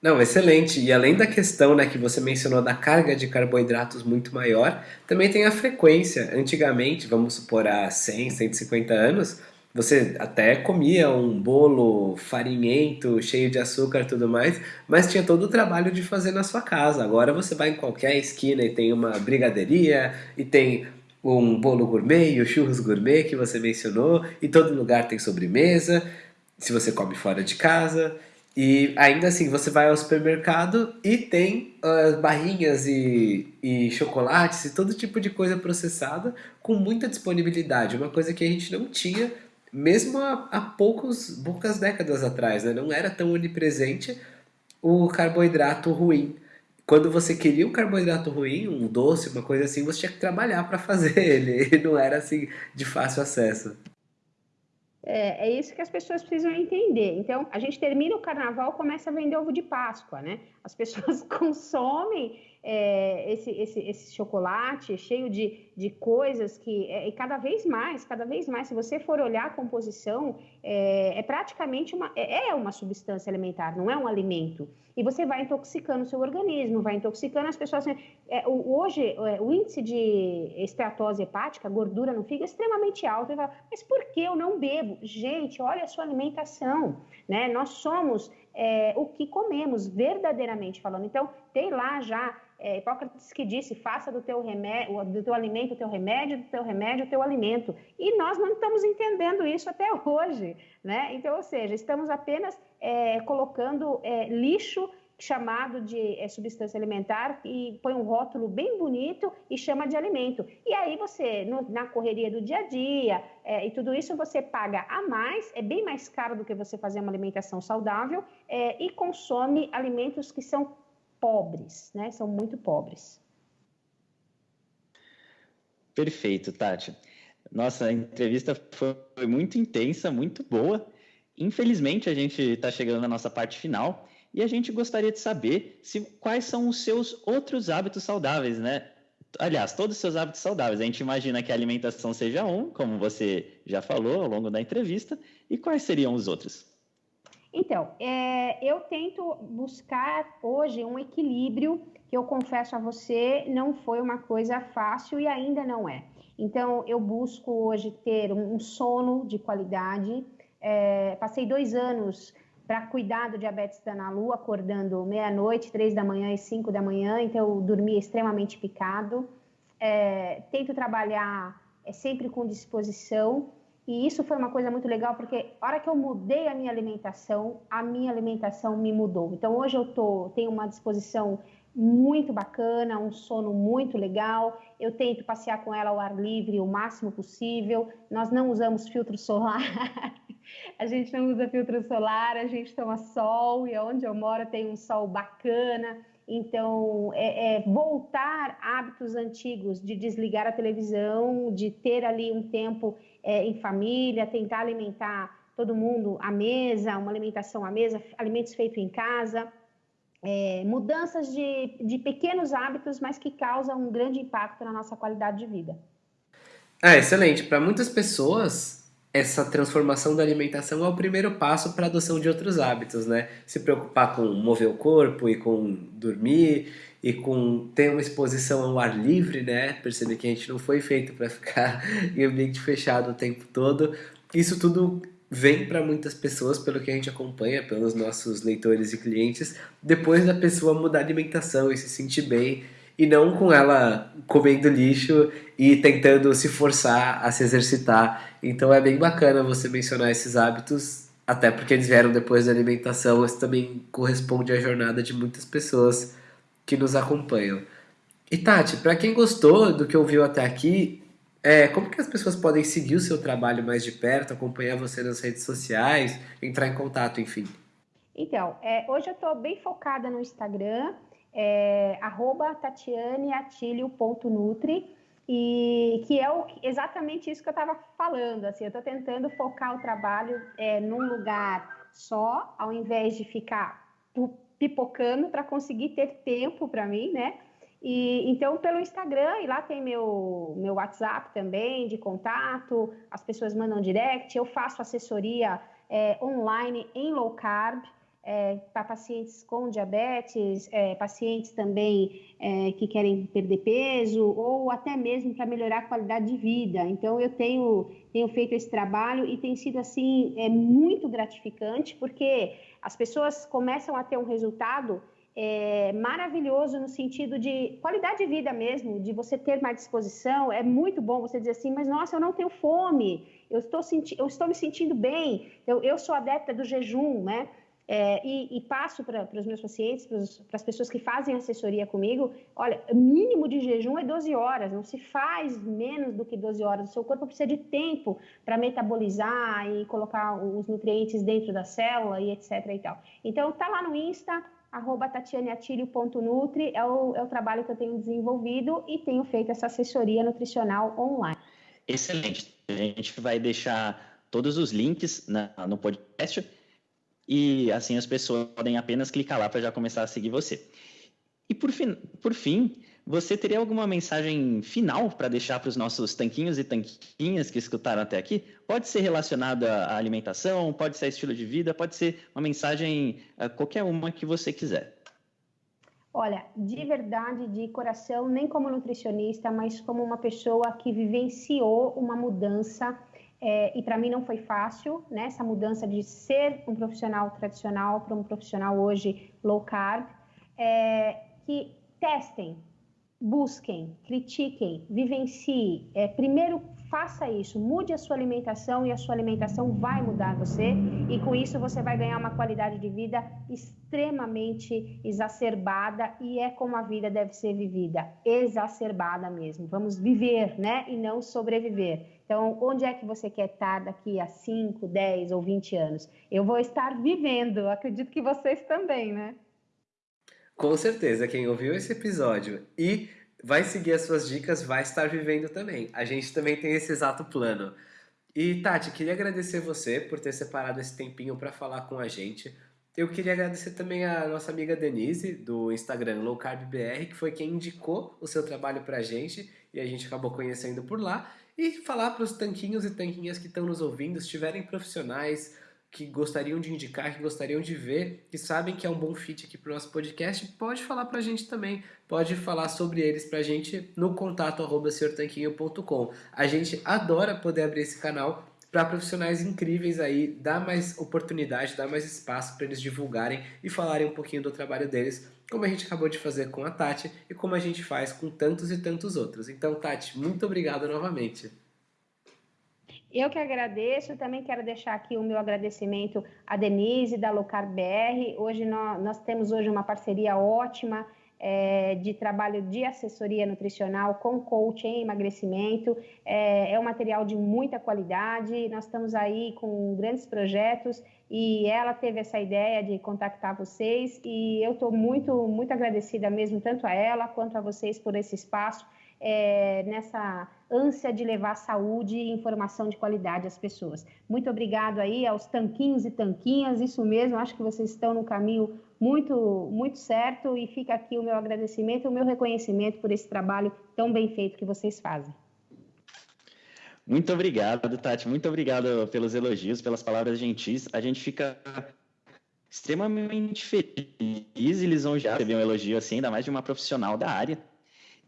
Não, excelente. E além da questão né, que você mencionou da carga de carboidratos muito maior, também tem a frequência. Antigamente, vamos supor há 100, 150 anos, você até comia um bolo farinhento, cheio de açúcar e tudo mais, mas tinha todo o trabalho de fazer na sua casa. Agora você vai em qualquer esquina e tem uma brigadeiria, e tem um bolo gourmet e o churros gourmet que você mencionou, e todo lugar tem sobremesa, se você come fora de casa. E ainda assim, você vai ao supermercado e tem uh, barrinhas e, e chocolates e todo tipo de coisa processada com muita disponibilidade. Uma coisa que a gente não tinha mesmo há, há poucos, poucas décadas atrás. Né? Não era tão onipresente o carboidrato ruim. Quando você queria um carboidrato ruim, um doce, uma coisa assim, você tinha que trabalhar para fazer ele. E não era assim de fácil acesso. É, é, isso que as pessoas precisam entender. Então, a gente termina o carnaval, começa a vender ovo de Páscoa, né? As pessoas consomem é, esse, esse, esse chocolate cheio de, de coisas que, é, e cada vez mais, cada vez mais, se você for olhar a composição, é, é praticamente uma, é, é uma substância alimentar, não é um alimento. E você vai intoxicando o seu organismo, vai intoxicando as pessoas. É, hoje, é, o índice de esteatose hepática, gordura no fígado, é extremamente alto. Fala, Mas por que eu não bebo? Gente, olha a sua alimentação. Né? Nós somos é, o que comemos, verdadeiramente falando. Então, tem lá já é, Hipócrates que disse: faça do teu, remédio, do teu alimento o teu remédio, do teu remédio o teu alimento. E nós não estamos entendendo isso até hoje. Né? Então, ou seja, estamos apenas é, colocando é, lixo chamado de é, substância alimentar e põe um rótulo bem bonito e chama de alimento. E aí você, no, na correria do dia a dia é, e tudo isso, você paga a mais, é bem mais caro do que você fazer uma alimentação saudável é, e consome alimentos que são pobres, né? São muito pobres. Perfeito, Tati. Nossa, a entrevista foi muito intensa, muito boa. Infelizmente, a gente está chegando na nossa parte final e a gente gostaria de saber se, quais são os seus outros hábitos saudáveis, né? Aliás, todos os seus hábitos saudáveis. A gente imagina que a alimentação seja um, como você já falou ao longo da entrevista, e quais seriam os outros? Então, é, eu tento buscar hoje um equilíbrio que eu confesso a você não foi uma coisa fácil e ainda não é. Então, eu busco hoje ter um, sono de qualidade. É, passei dois anos para cuidar do diabetes da Nalu, acordando meia-noite, três da manhã e cinco da manhã, então eu dormia extremamente picado. É, tento trabalhar é, sempre com disposição e isso foi uma coisa muito legal, porque a hora que eu mudei a minha alimentação, a minha alimentação me mudou. Então hoje eu tô, tenho uma disposição muito bacana, um sono muito legal. Eu tento passear com ela ao ar livre o máximo possível. Nós não usamos filtro solar. a gente não usa filtro solar, a gente toma sol e onde eu moro tem um sol bacana. Então, é, é, voltar hábitos antigos de desligar a televisão, de ter ali um tempo é, em família, tentar alimentar todo mundo à mesa, uma alimentação à mesa, alimentos feitos em casa, é, mudanças de, de pequenos hábitos, mas que causam um grande impacto na nossa qualidade de vida. É, excelente. Para muitas pessoas, essa transformação da alimentação é o primeiro passo para a adoção de outros hábitos, né? Se preocupar com mover o corpo e com dormir e com ter uma exposição ao ar livre, né? Perceber que a gente não foi feito para ficar em ambiente fechado o tempo todo. Isso tudo vem para muitas pessoas, pelo que a gente acompanha, pelos nossos leitores e clientes, depois da pessoa mudar a alimentação e se sentir bem, e não com ela comendo lixo e tentando se forçar a se exercitar. Então é bem bacana você mencionar esses hábitos, até porque eles vieram depois da alimentação, isso também corresponde à jornada de muitas pessoas que nos acompanham. E Tati, para quem gostou do que ouviu até aqui, é, como que as pessoas podem seguir o seu trabalho mais de perto, acompanhar você nas redes sociais, entrar em contato, enfim? Então, é, hoje eu estou bem focada no Instagram, é, tatianeatilio.nutri, e que é o, exatamente isso que eu estava falando. Assim, eu estou tentando focar o trabalho é, num lugar só, ao invés de ficar pipocando para conseguir ter tempo para mim, né? E então pelo Instagram e lá tem meu meu WhatsApp também de contato, as pessoas mandam direct, eu faço assessoria é, online em low carb. É, para pacientes com diabetes, é, pacientes também é, que querem perder peso, ou até mesmo para melhorar a qualidade de vida. Então, eu tenho, tenho feito esse trabalho e tem sido, assim, é, muito gratificante, porque as pessoas começam a ter um resultado é, maravilhoso no sentido de qualidade de vida mesmo, de você ter mais disposição. É muito bom você dizer assim, mas nossa, eu não tenho fome, eu estou, senti eu estou me sentindo bem, eu, eu sou adepta do jejum, né? É, e, e, passo para os meus pacientes, para as pessoas que fazem assessoria comigo, olha, mínimo de jejum é 12 horas, não se faz menos do que 12 horas. O seu corpo precisa de tempo para metabolizar e colocar os nutrientes dentro da célula e etc. E tal. Então, tá lá no Insta, arroba tatianeatilio.nutri, é o, é o trabalho que eu tenho desenvolvido e tenho feito essa assessoria nutricional online. Excelente. A gente vai deixar todos os links na, no podcast e assim as pessoas podem apenas clicar lá para já começar a seguir você. E por fim, por fim você teria alguma mensagem final para deixar para os nossos tanquinhos e tanquinhas que escutaram até aqui? Pode ser relacionada à alimentação, pode ser a estilo de vida, pode ser uma mensagem, eh, qualquer uma que você quiser. Olha, de verdade, de coração, nem como nutricionista, mas como uma pessoa que vivenciou uma mudança é, e para mim não foi fácil, né? Essa mudança de ser um profissional tradicional para um profissional hoje low carb. É, que testem, busquem, critiquem, vivenciem. É, primeiro, faça isso, mude a sua alimentação e a sua alimentação vai mudar você. E com isso você vai ganhar uma qualidade de vida extremamente exacerbada e é como a vida deve ser vivida, exacerbada mesmo. Vamos viver, né? E não sobreviver. Então, onde é que você quer estar daqui a 5, 10 ou 20 anos? Eu vou estar vivendo, acredito que vocês também, né? Com certeza, quem ouviu esse episódio e vai seguir as suas dicas vai estar vivendo também. A gente também tem esse exato plano. E Tati, queria agradecer você por ter separado esse tempinho para falar com a gente. Eu queria agradecer também a nossa amiga Denise, do Instagram Low Carb BR, que foi quem indicou o seu trabalho para a gente e a gente acabou conhecendo por lá. E falar para os tanquinhos e tanquinhas que estão nos ouvindo, se tiverem profissionais que gostariam de indicar, que gostariam de ver, que sabem que é um bom fit aqui para o nosso podcast, pode falar para a gente também. Pode falar sobre eles para a gente no contato arroba A gente adora poder abrir esse canal para profissionais incríveis aí, dar mais oportunidade, dar mais espaço para eles divulgarem e falarem um pouquinho do trabalho deles, como a gente acabou de fazer com a Tati e como a gente faz com tantos e tantos outros. Então, Tati, muito obrigado novamente. Eu que agradeço, também quero deixar aqui o meu agradecimento à Denise da Locar BR. Hoje nós, nós temos hoje uma parceria ótima é, de trabalho de assessoria nutricional com coach em emagrecimento. É, é um material de muita qualidade. Nós estamos aí com grandes projetos e ela teve essa ideia de contactar vocês e eu estou muito, muito agradecida mesmo, tanto a ela quanto a vocês por esse espaço, é, nessa ânsia de levar saúde e informação de qualidade às pessoas. Muito obrigado aí aos tanquinhos e tanquinhas, isso mesmo, acho que vocês estão no caminho muito, muito certo e fica aqui o meu agradecimento, o meu reconhecimento por esse trabalho tão bem feito que vocês fazem. Muito obrigado, Tati. Muito obrigado pelos elogios, pelas palavras gentis. A gente fica extremamente feliz e lisonjeado receber um elogio assim, ainda mais de uma profissional da área.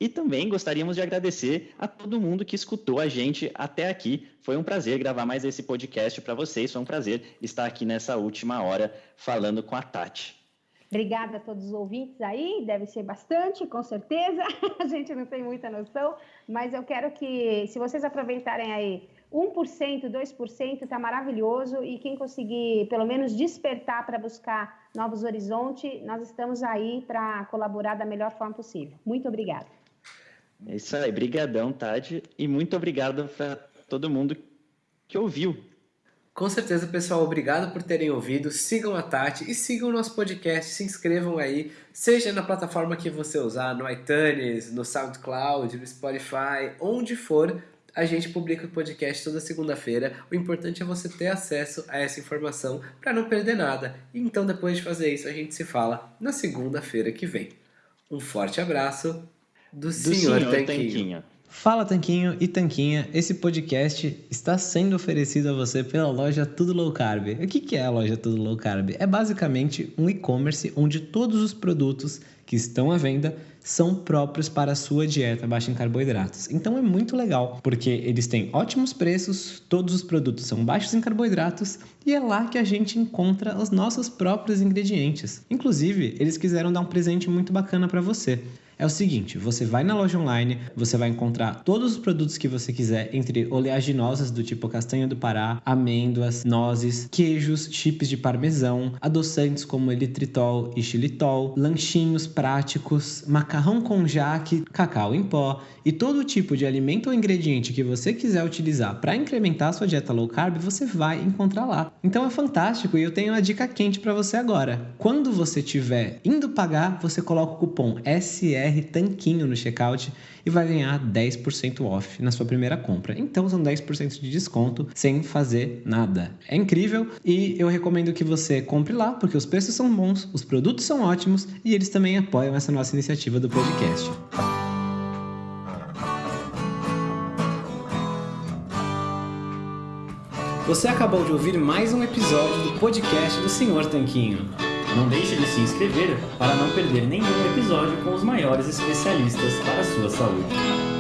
E também gostaríamos de agradecer a todo mundo que escutou a gente até aqui. Foi um prazer gravar mais esse podcast para vocês. Foi um prazer estar aqui nessa última hora falando com a Tati. Obrigada a todos os ouvintes aí, deve ser bastante, com certeza. A gente não tem muita noção, mas eu quero que, se vocês aproveitarem aí 1%, 2%, está maravilhoso. E quem conseguir, pelo menos, despertar para buscar novos horizontes, nós estamos aí para colaborar da melhor forma possível. Muito obrigada. É isso aí, brigadão, Tade, e muito obrigado para todo mundo que ouviu com certeza, pessoal, obrigado por terem ouvido. Sigam a Tati e sigam o nosso podcast. Se inscrevam aí, seja na plataforma que você usar, no iTunes, no SoundCloud, no Spotify, onde for. A gente publica o podcast toda segunda-feira. O importante é você ter acesso a essa informação para não perder nada. Então, depois de fazer isso, a gente se fala na segunda-feira que vem. Um forte abraço do, do senhor, senhor Tanquinho. Tanquinho. Fala Tanquinho e Tanquinha, esse podcast está sendo oferecido a você pela loja Tudo Low Carb. O que é a loja Tudo Low Carb? É basicamente um e-commerce onde todos os produtos que estão à venda são próprios para a sua dieta baixa em carboidratos. Então é muito legal, porque eles têm ótimos preços, todos os produtos são baixos em carboidratos e é lá que a gente encontra os nossos próprios ingredientes. Inclusive, eles quiseram dar um presente muito bacana para você. É o seguinte, você vai na loja online, você vai encontrar todos os produtos que você quiser, entre oleaginosas do tipo castanha do Pará, amêndoas, nozes, queijos, chips de parmesão, adoçantes como elitritol e xilitol, lanchinhos práticos, macarrão com jaque, cacau em pó e todo tipo de alimento ou ingrediente que você quiser utilizar para incrementar a sua dieta low carb, você vai encontrar lá. Então é fantástico e eu tenho uma dica quente para você agora. Quando você estiver indo pagar, você coloca o cupom SE BR Tanquinho no checkout e vai ganhar 10% off na sua primeira compra. Então são 10% de desconto sem fazer nada. É incrível e eu recomendo que você compre lá porque os preços são bons, os produtos são ótimos e eles também apoiam essa nossa iniciativa do podcast. Você acabou de ouvir mais um episódio do podcast do Senhor Tanquinho. Não deixe de se inscrever para não perder nenhum episódio com os maiores especialistas para a sua saúde.